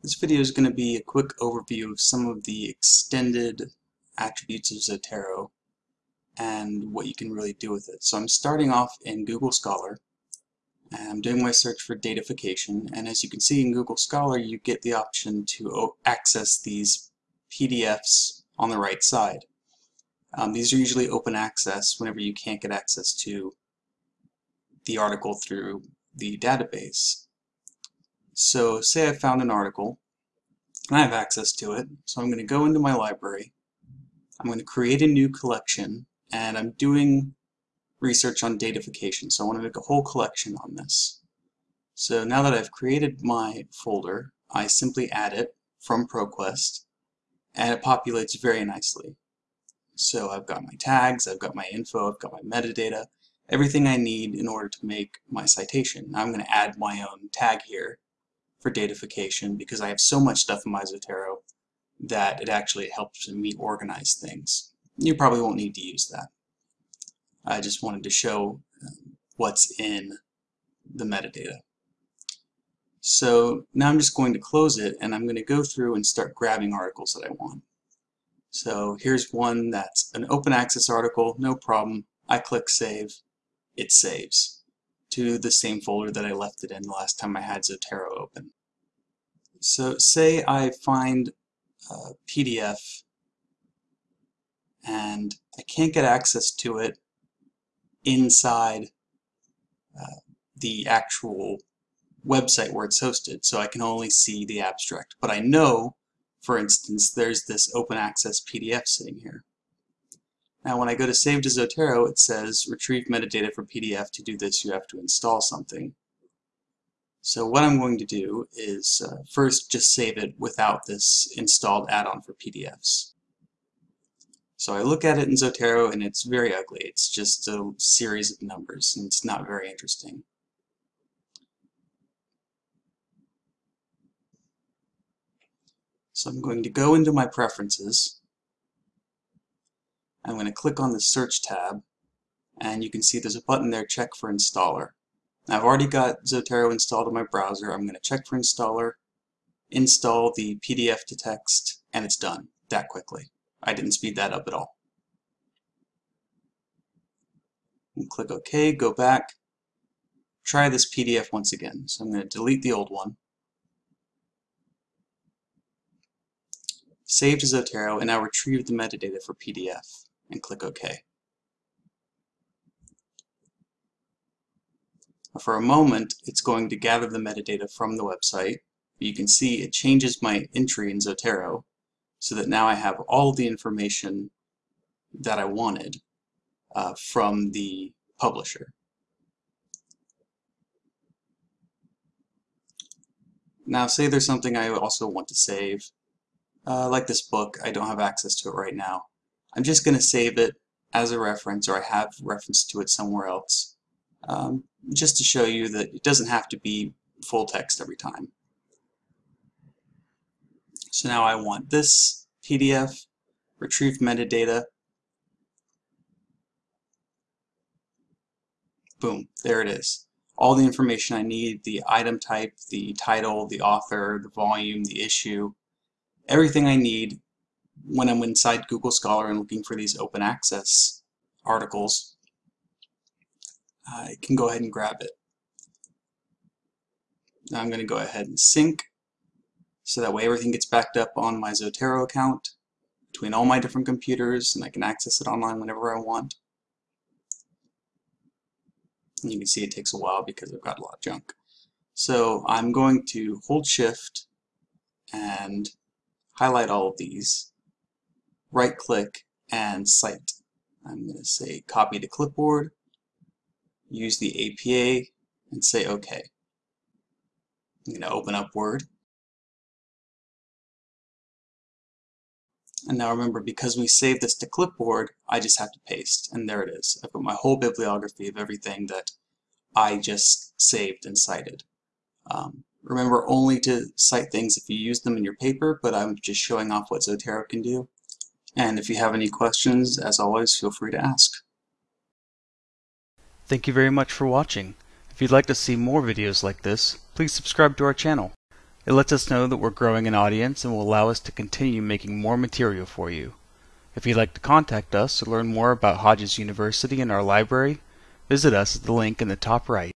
This video is going to be a quick overview of some of the extended attributes of Zotero and what you can really do with it. So I'm starting off in Google Scholar and I'm doing my search for datafication and as you can see in Google Scholar you get the option to access these PDFs on the right side. Um, these are usually open access whenever you can't get access to the article through the database. So say I found an article and I have access to it. So I'm going to go into my library. I'm going to create a new collection and I'm doing research on datafication. So I want to make a whole collection on this. So now that I've created my folder, I simply add it from ProQuest and it populates very nicely. So I've got my tags, I've got my info, I've got my metadata, everything I need in order to make my citation. Now I'm going to add my own tag here for datafication because I have so much stuff in my Zotero that it actually helps me organize things. You probably won't need to use that. I just wanted to show um, what's in the metadata. So now I'm just going to close it and I'm going to go through and start grabbing articles that I want. So here's one that's an open access article, no problem. I click save, it saves to the same folder that I left it in the last time I had Zotero open. So say I find a PDF and I can't get access to it inside uh, the actual website where it's hosted, so I can only see the abstract. But I know, for instance, there's this open access PDF sitting here. Now when I go to Save to Zotero, it says retrieve metadata for PDF. To do this, you have to install something. So what I'm going to do is uh, first just save it without this installed add-on for PDFs. So I look at it in Zotero and it's very ugly. It's just a series of numbers and it's not very interesting. So I'm going to go into my preferences I'm going to click on the search tab and you can see there's a button there check for installer. Now, I've already got Zotero installed in my browser. I'm going to check for installer, install the PDF to text, and it's done that quickly. I didn't speed that up at all. And click OK, go back, try this PDF once again. So I'm going to delete the old one. Save to Zotero, and now retrieve the metadata for PDF and click OK. For a moment, it's going to gather the metadata from the website. You can see it changes my entry in Zotero so that now I have all the information that I wanted uh, from the publisher. Now say there's something I also want to save, uh, like this book, I don't have access to it right now. I'm just going to save it as a reference, or I have reference to it somewhere else, um, just to show you that it doesn't have to be full text every time. So now I want this PDF, retrieve metadata, boom, there it is. All the information I need, the item type, the title, the author, the volume, the issue, everything I need when I'm inside Google Scholar and looking for these open access articles, I can go ahead and grab it. Now I'm going to go ahead and sync so that way everything gets backed up on my Zotero account between all my different computers and I can access it online whenever I want. And you can see it takes a while because I've got a lot of junk. So I'm going to hold shift and highlight all of these right click and cite. I'm going to say copy to clipboard, use the APA, and say OK. I'm going to open up Word. And now remember, because we saved this to clipboard, I just have to paste, and there it is. I've got my whole bibliography of everything that I just saved and cited. Um, remember only to cite things if you use them in your paper, but I'm just showing off what Zotero can do. And if you have any questions, as always, feel free to ask. Thank you very much for watching. If you'd like to see more videos like this, please subscribe to our channel. It lets us know that we're growing an audience and will allow us to continue making more material for you. If you'd like to contact us to learn more about Hodges University and our library, visit us at the link in the top right.